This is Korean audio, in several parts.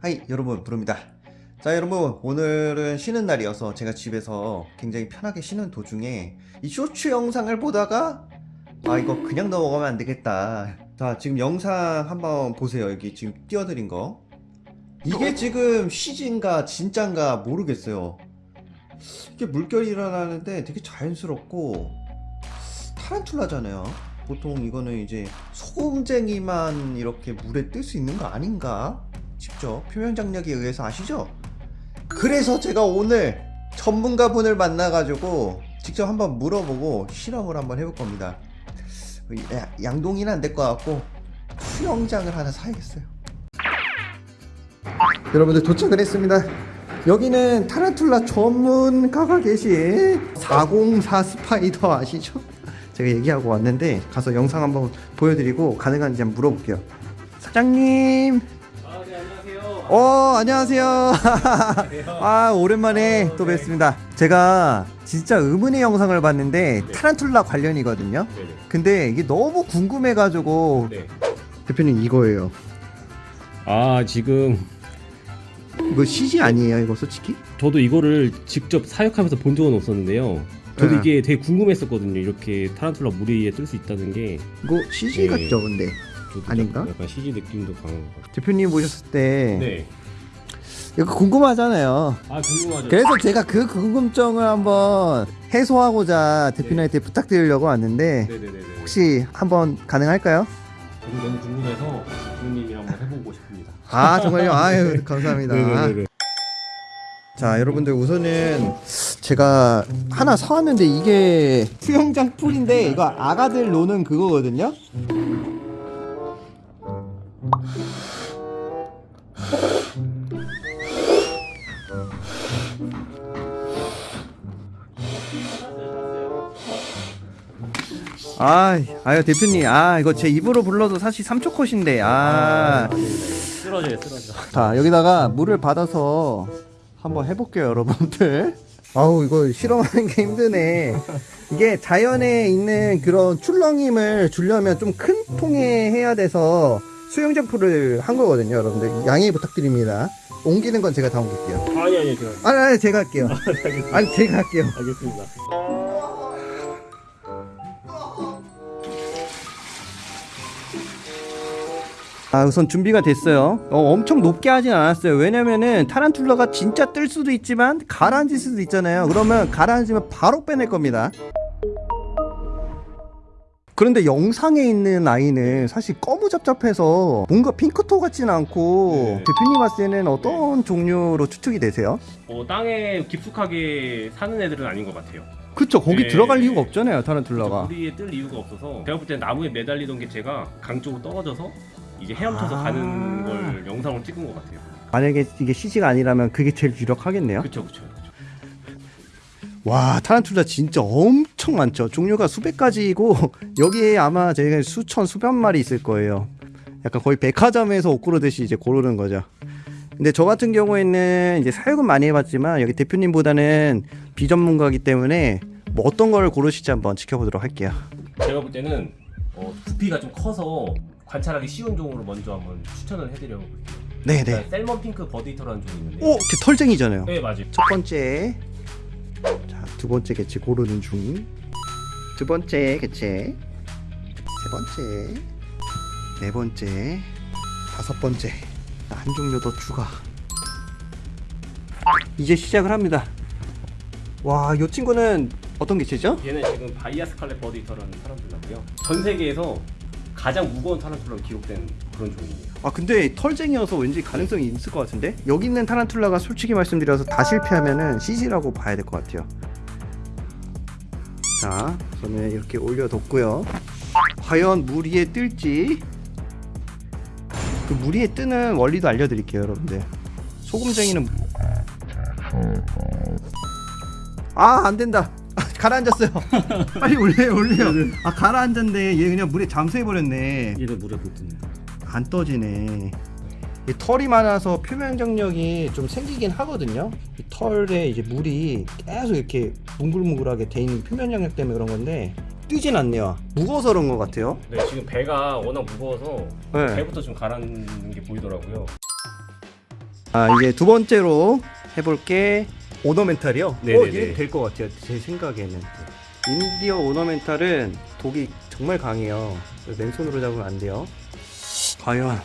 하이 여러분 부릅니다. 자 여러분 오늘은 쉬는 날이어서 제가 집에서 굉장히 편하게 쉬는 도중에 이 쇼츠 영상을 보다가 아 이거 그냥 넘어가면 안 되겠다. 자 지금 영상 한번 보세요. 여기 지금 띄워드린 거. 이게 지금 CG인가 진짠가 모르겠어요. 이게 물결이 일어나는데 되게 자연스럽고 타란툴라잖아요. 보통 이거는 이제 소금쟁이만 이렇게 물에 뜰 수 있는 거 아닌가 싶죠. 표면 장력에 의해서 아시죠? 그래서 제가 오늘 전문가분을 만나가지고 직접 한번 물어보고 실험을 한번 해볼 겁니다. 야- 양동이는 안 될 것 같고 수영장을 하나 사야겠어요. 여러분들 도착을 했습니다. 여기는 타란툴라 전문가가 계신 404 스파이더 아시죠? 제가 얘기하고 왔는데 가서 영상 한번 보여드리고 가능한지 한번 물어볼게요 사장님 아, 네, 안녕하세요. 어 안녕하세요 아 오랜만에 또 뵙습니다 제가 진짜 의문의 영상을 봤는데 네. 타란툴라 관련이거든요 네네. 근데 이게 너무 궁금해가지고 네. 대표님 이거예요 아, 지금 이거 CG 아니에요 이거 솔직히? 저도 이거를 직접 사육하면서 본 적은 없었는데요. 저도 네. 이게 되게 궁금했었거든요. 이렇게 타란툴라 물 위에 뜰 수 있다는 게 이거 CG 네. 같죠 근데 아닌가? 약간 CG 느낌도 강한 것 같아요. 대표님 보셨을 때 네. 이거 궁금하잖아요 아, 궁금하죠. 그래서 제가 그 궁금증을 한번 해소하고자 대표님한테 부탁드리려고 왔는데 네네네네. 혹시 한번 가능할까요? 저도 너무 궁금해서 부모님이 한번 해보고 싶습니다. 아 정말요? 아유 감사합니다 네네네. 자 여러분들 우선은 제가 하나 사왔는데 이게 수영장 풀인데 이거 아가들 노는 그거거든요. 아, 아유 대표님, 아 이거 제 입으로 불러도 사실 3초 컷인데, 아, 쓰러져요, 쓰러져. 자 여기다가 물을 받아서 한번 해볼게요 여러분들 아우 이거 실험하는 게 힘드네 이게 자연에 있는 그런 출렁임을 주려면 좀 큰 통에 해야 돼서 수영장 풀을 한 거거든요 여러분들 양해 부탁드립니다 옮기는 건 제가 다 옮길게요 아니, 아니, 제가. 아니 아니 제가 할게요 알겠습니다. 아니 제가 할게요 알겠습니다. 아 우선 준비가 됐어요 어, 엄청 높게 하진 않았어요 왜냐면은 타란툴라가 진짜 뜰 수도 있지만 가라앉을 수도 있잖아요 그러면 가라앉으면 바로 빼낼 겁니다 그런데 영상에 있는 아이는 사실 거무잡잡해서 뭔가 핑크토 같지는 않고 네. 대표님 봤을 때는 어떤 종류로 추측이 되세요? 어, 땅에 깊숙하게 사는 애들은 아닌 것 같아요. 그쵸 거기 네. 들어갈 이유가 없잖아요 타란툴라가 물 위에 뜰 이유가 없어서 제가 볼 때 나무에 매달리던 게 제가 강 쪽으로 떨어져서 이제 헤엄쳐서 아. 가는 걸 영상으로 찍은 것 같아요. 만약에 이게 CG가 아니라면 그게 제일 유력하겠네요 그쵸. 그쵸. 와 타란툴라 진짜 엄청 많죠 종류가 수백 가지이고 여기에 아마 제가 수천 수백 마리 있을 거예요 약간 거의 백화점에서 옷 고르듯이 이제 고르는 거죠 근데 저 같은 경우에는 이제 사육은 많이 해봤지만 여기 대표님보다는 비전문가이기 때문에 뭐 어떤 걸 고르실지 한번 지켜보도록 할게요 제가 볼 때는 어, 부피가 좀 커서 관찰하기 쉬운 종으로 먼저 한번 추천을 해드려 볼게요. 네네 일단 셀먼 핑크 버디터라는 종이 있는데. 오! 제 털쟁이잖아요 네 맞아요. 첫 번째 자 두 번째 개체 고르는 중 두 번째 개체 세 번째 네 번째 다섯 번째 한 종류 더 추가 이제 시작을 합니다 와 이 친구는 어떤 개체죠? 얘는 지금 바이아스칼렛 버디터라는 타란툴라고요. 전 세계에서 가장 무거운 타란툴라로 기록된 그런 종이에요. 아 근데 털쟁이여서 왠지 가능성이 있을 것 같은데? 여기 있는 타란툴라가 솔직히 말씀드려서 다 실패하면은 CG라고 봐야 될 것 같아요. 자 저는 이렇게 올려뒀고요. 과연 물 위에 뜰지? 그 물 위에 뜨는 원리도 알려드릴게요 여러분들. 소금쟁이는 아 안된다. 아, 가라앉았어요 빨리 올려요 올려요 아 가라앉았네 얘 그냥 물에 잠수해버렸네 얘도 물에 못 듭니다. 안 떠지네. 이 털이 많아서 표면 장력이 좀 생기긴 하거든요. 이 털에 이제 물이 계속 이렇게 뭉글뭉글하게 돼 있는 표면 장력 때문에 그런 건데 뜨진 않네요. 무거워서 그런 것 같아요. 네, 지금 배가 워낙 무거워서 네. 배부터 좀 가라앉는 게 보이더라고요. 아 이제 두 번째로 해볼 게 ornamental이요. 네네네. 어, 될것 같아요. 제 생각에는 Indian ornamental은 독이 정말 강해요. 맨손으로 잡으면 안 돼요. 과연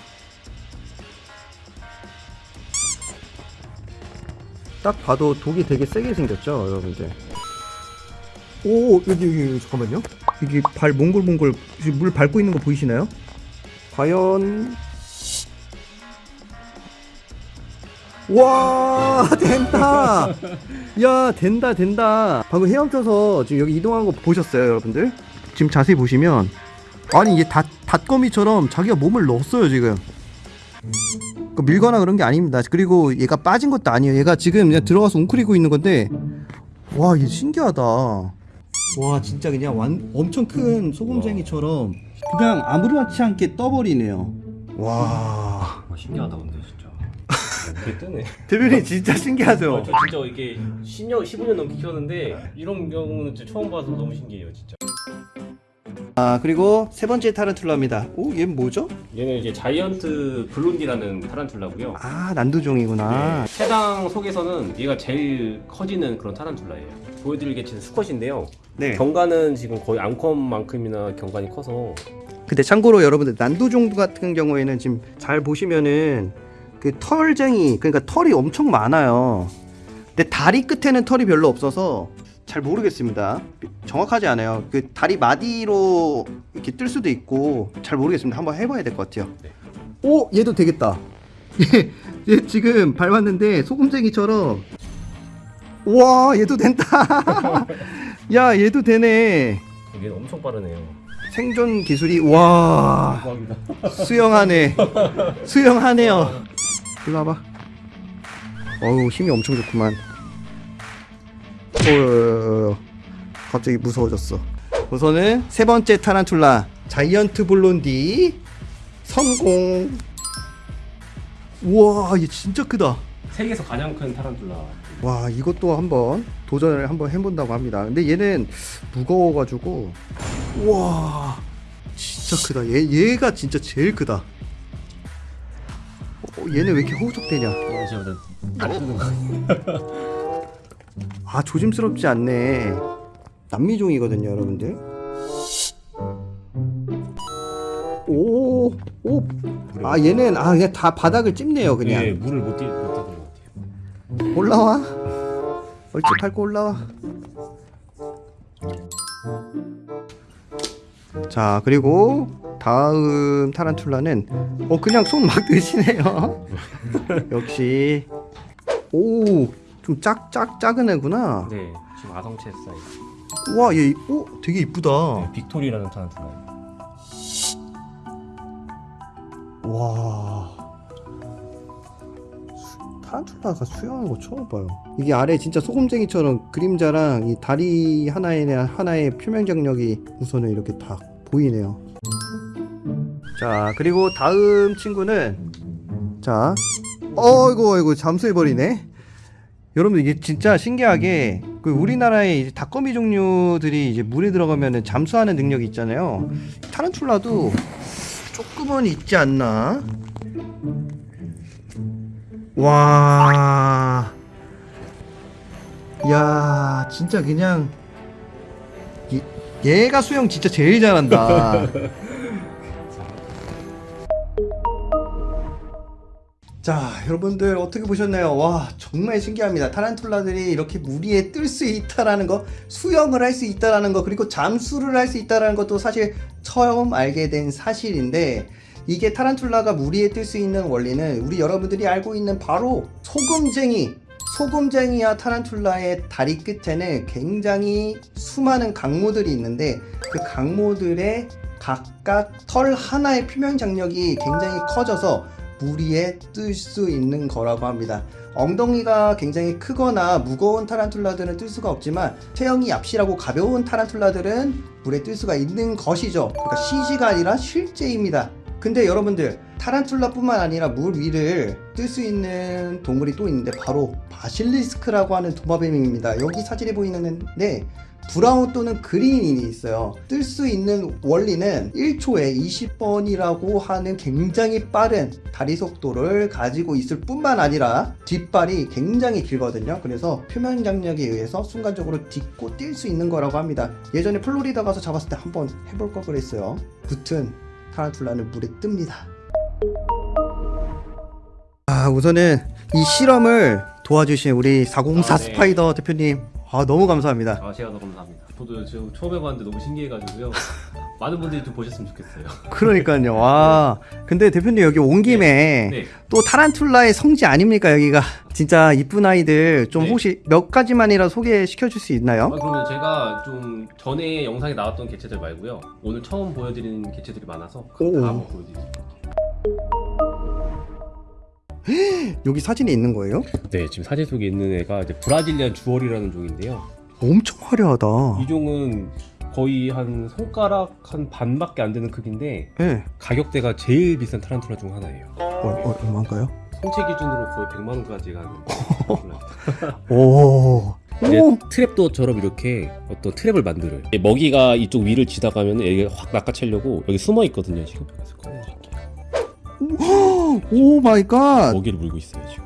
딱 봐도 독이 되게 세게 생겼죠, 여러분들. 오 여기 여기, 여기 잠깐만요. 여기 발 지금 물 밟고 있는 거 보이시나요? 과연 와 된다. 야 된다 된다. 방금 헤엄쳐서 지금 여기 이동한 거 보셨어요 여러분들? 지금 자세히 보시면. 아니 이게 닷, 닷거미처럼 자기가 몸을 넣었어요 지금. 그 밀거나 그런 게 아닙니다. 그리고 얘가 빠진 것도 아니에요. 얘가 지금 그냥 들어가서 웅크리고 있는 건데. 와 이게 신기하다. 와 진짜 그냥 완, 엄청 큰 소금쟁이처럼 그냥 아무렇지 않게 떠버리네요. 와. 아, 신기하다 근데 진짜. 배 뜨네. 대변인 진짜 신기하죠 아, 저 진짜 이게 10년, 15년 넘게 키웠는데 이런 경우는 진짜 처음 봐서 너무 신기해요 진짜. 아 그리고 세 번째 타란툴라입니다. 오 얘는 뭐죠? 얘는 이제 자이언트 블론디라는 타란툴라고요. 아 난두종이구나. 네, 해당 속에서는 얘가 제일 커지는 그런 타란툴라예요. 보여드릴 게 지금 수컷인데요. 네. 경관은 지금 거의 암컷만큼이나 경관이 커서 근데 참고로 여러분들 난두종 같은 경우에는 지금 잘 보시면은 그 털쟁이 그러니까 털이 엄청 많아요. 근데 다리 끝에는 털이 별로 없어서 잘 모르겠습니다. 정확하지 않아요. 그 다리 마디로 이렇게 뜰 수도 있고 잘 모르겠습니다. 한번 해봐야 될 것 같아요. 네. 오 얘도 되겠다. 얘, 얘 지금 밟았는데 소금쟁이처럼 와 얘도 된다. 야 얘도 되네. 얘는 엄청 빠르네요. 생존 기술이 와. 수영하네 수영하네요 일로 와봐. 어우 힘이 엄청 좋구만. 어 갑자기 무서워졌어. 우선은 세 번째 타란툴라 자이언트 블론디. 성공! 우와 얘 진짜 크다. 세계에서 가장 큰 타란툴라. 와 이것도 한번 도전을 한번 해본다고 합니다. 근데 얘는 무거워가지고. 와 진짜 크다. 얘, 얘가 진짜 제일 크다. 어, 얘는 왜 이렇게 뜨는 거. 아 조심스럽지 않네. 남미종이거든요 여러분들. 오 오 아 얘는 아 그냥 다 바닥을 찝네요 그냥. 예, 물을 못 띄, 띄는 것 같아요. 올라와. 얼찍 밟고 올라와. 자 그리고 다음 타란툴라는 어 그냥 손 막 드시네요. 역시. 오좀 작작 작은 애구나. 네, 지금 아성체 사이즈. 와얘 오 되게 이쁘다. 네, 빅토리라는 타란툴라예요. 와. 수- 타란툴라가 수영하는 거 처음 봐요. 이게 아래 진짜 소금쟁이처럼 그림자랑 이 다리 하나에 하나의 표면 장력이 우선은 이렇게 다 보이네요 자 그리고 다음 친구는 자 어이구 어이구 잠수해버리네 여러분 이게 진짜 신기하게 그 우리나라의 이제 닭거미 종류들이 이제 물에 들어가면 잠수하는 능력이 있잖아요 타란툴라도 조금은 있지 않나? 와. 야, 진짜 그냥 얘, 얘가 수영 진짜 제일 잘한다. 자, 여러분들 어떻게 보셨나요? 와, 정말 신기합니다. 타란툴라들이 이렇게 물 위에 뜰 수 있다라는 거, 수영을 할 수 있다라는 거, 그리고 잠수를 할 수 있다라는 것도 사실 처음 알게 된 사실인데 이게 타란툴라가 물 위에 뜰 수 있는 원리는 우리 여러분들이 알고 있는 바로 소금쟁이 소금쟁이와 타란툴라의 다리 끝에는 굉장히 수많은 강모들이 있는데 그 강모들의 각각 털 하나의 표면 장력이 굉장히 커져서 물 위에 뜰 수 있는 거라고 합니다. 엉덩이가 굉장히 크거나 무거운 타란툴라들은 뜰 수가 없지만 체형이 얍실하고 가벼운 타란툴라들은 물에 뜰 수가 있는 것이죠. 그러니까 CG가 아니라 실제입니다. 근데 여러분들 타란툴라뿐만 아니라 물 위를 뜰 수 있는 동물이 또 있는데 바로 바실리스크라고 하는 도마뱀입니다. 여기 사진에 보이는데 브라운 또는 그린이 있어요. 뜰 수 있는 원리는 1초에 20번이라고 하는 굉장히 빠른 다리 속도를 가지고 있을 뿐만 아니라 뒷발이 굉장히 길거든요. 그래서 표면 장력에 의해서 순간적으로 딛고 뛸 수 있는 거라고 합니다. 예전에 플로리다 가서 잡았을 때 한번 해볼 걸 그랬어요. 붙은 타란툴라는 물에 뜹니다. 아, 우선은 이 실험을 도와주신 우리 404 아, 네. 스파이더 대표님, 아, 너무 감사합니다. 아 제가 더 감사합니다. 저도 지금 처음 해봤는데 너무 신기해가지고요. 많은 분들이 좀 보셨으면 좋겠어요. 그러니까요. 와. 근데 대표님 여기 온 김에 네. 또 타란툴라의 성지 아닙니까, 여기가? 진짜 이쁜 아이들 좀 네. 혹시 몇 가지만이라 소개시켜 줄수 아, 있나요? 그러면 제가 좀 전에 영상에 나왔던 개체들 말고요. 오늘 처음 보여드리는 개체들이 많아서 오. 다 한번 보여드릴게 요. 여기 사진이 있는 거예요? 네, 지금 사진 속에 있는 애가 이제 브라질리안 주얼이라는 종인데요. 엄청 화려하다. 이 종은 거의 한 손가락 한 반밖에 안 되는 크기인데 예. 네. 가격대가 제일 비싼 타란툴라 중 하나예요. 어, 어, 얼마인가요? 성체 기준으로 거의 100만 원까지 가는 타란툴라. 오. 이제 오. trapdoor처럼 이렇게 어떤 trap을 만들어요. 먹이가 이쪽 위를 지나가면 얘가 확 낚아채려고 여기 숨어 있거든요. 지금 그래서 꺼내드릴게요. Oh my god. 먹이를 물고 있어요 지금.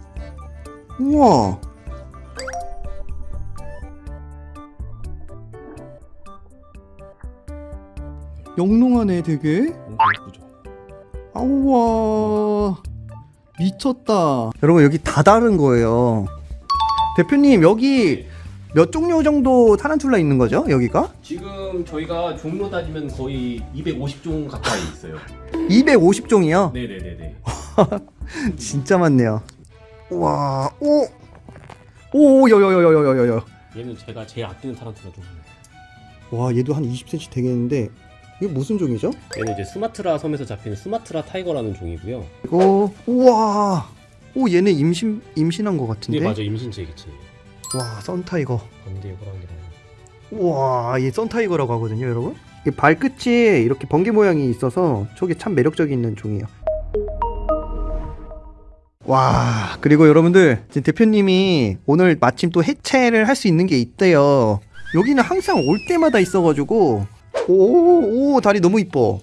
우와. 영롱하네 되게. 엄청 예쁘죠. 아우와 미쳤다 여러분 여기 다 다른 거예요 대표님 여기 몇 종류 정도 타란툴라 있는 거죠 여기가? 지금 저희가 종로 따지면 거의 250종 가까이 있어요. 250종이요? 네네네네. 진짜 많네요 우와 오! 오 여여여여여여여 얘는 제가 제일 아끼는 타란툴라 종. 와 얘도 한 20cm 되겠는데 이게 무슨 종이죠? 얘는 이제 수마트라 섬에서 잡히는 수마트라 타이거라는 종이고요. 이거 우와 오 얘네 임신 임신한 거 같은데 네 맞아 임신체 개체예요. 와 선타이거 반대 호랑이랑. 우와, 얘 썬타이거라고 하거든요, 여러분. 이 발끝이 이렇게 번개 모양이 있어서 저게 참 매력적인 종이에요. 와, 그리고 여러분들, 지금 대표님이 오늘 마침 또 해체를 할 수 있는 게 있대요. 여기는 항상 올 때마다 있어가지고, 오, 오, 다리 너무 이뻐.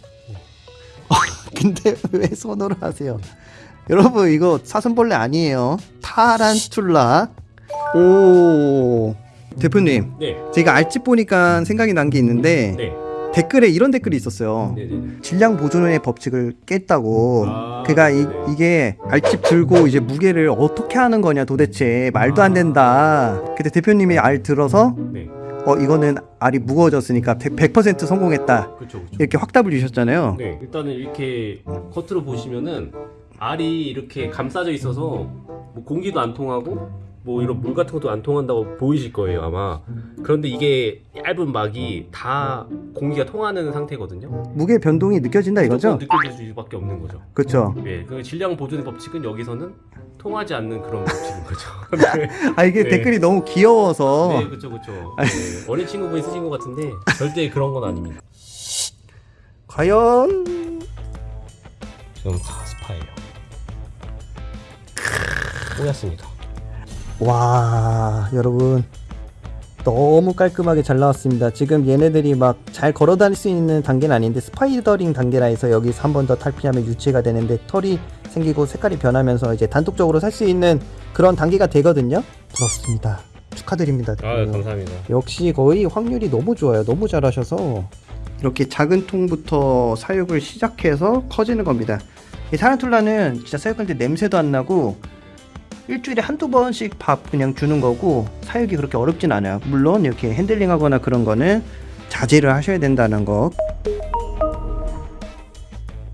아, 근데 왜 손으로 하세요? 여러분, 이거 사슴벌레 아니에요. 타란툴라. 오, 대표님. 네. 제가 알집 보니까 생각이 난 게 있는데 네. 댓글에 이런 댓글이 있었어요. 네네네. 질량 보존의 법칙을 깼다고. 아, 그가 이, 네. 이게 알집 들고 이제 무게를 어떻게 하는 거냐 도대체 말도 안 된다. 근데 대표님이 알 들어서 네. 어 이거는 알이 무거워졌으니까 100%, 100% 성공했다. 그렇죠 그렇죠. 이렇게 확답을 주셨잖아요. 네, 일단은 이렇게 겉으로 보시면은 알이 이렇게 감싸져 있어서 뭐 공기도 안 통하고 뭐 이런 물 같은 것도 안 통한다고 보이실 거예요 아마. 그런데 이게 얇은 막이 다 공기가 통하는 상태거든요. 무게 변동이 느껴진다 이거죠? 느껴질 수밖에 없는 거죠. 그렇죠. 예, 그 질량 보존의 법칙은 여기서는 통하지 않는 그런 법칙인 거죠. 네, 아 이게 네. 댓글이 너무 귀여워서 네, 그렇죠, 그렇죠. 네, 어린 친구분이 쓰신 것 같은데 절대 그런 건 아닙니다. 과연 저는 다 스파예요. 꼬였습니다. 와 여러분. 너무 깔끔하게 잘 나왔습니다. 지금 얘네들이 막 잘 걸어 다닐 수 있는 단계는 아닌데 spiderling 단계라 해서 여기서 한 번 더 탈피하면 유체가 되는데 털이 생기고 색깔이 변하면서 이제 단독적으로 살 수 있는 그런 단계가 되거든요. 부럽습니다. 축하드립니다. 아, 대표님. 감사합니다. 역시 거의 확률이 너무 좋아요. 너무 잘하셔서. 이렇게 작은 통부터 사육을 시작해서 커지는 겁니다. 이 타란툴라는 진짜 사육할 때 냄새도 안 나고 일주일에 한두 번씩 밥 그냥 주는 거고 사육이 그렇게 어렵진 않아요 물론 이렇게 핸들링 하거나 그런 거는 자제를 하셔야 된다는 거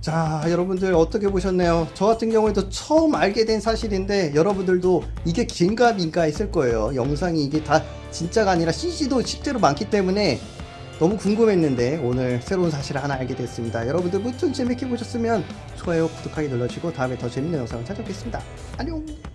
자, 여러분들 어떻게 보셨나요? 저 같은 경우에도 처음 알게 된 사실인데 여러분들도 이게 긴가 민가 했을 거예요. 영상이 이게 다 진짜가 아니라 CG도 실제로 많기 때문에 너무 궁금했는데 오늘 새로운 사실을 하나 알게 됐습니다. 여러분들 무튼 재밌게 보셨으면 좋아요, 구독하기 눌러주시고 다음에 더 재밌는 영상을 찾아뵙겠습니다. 안녕!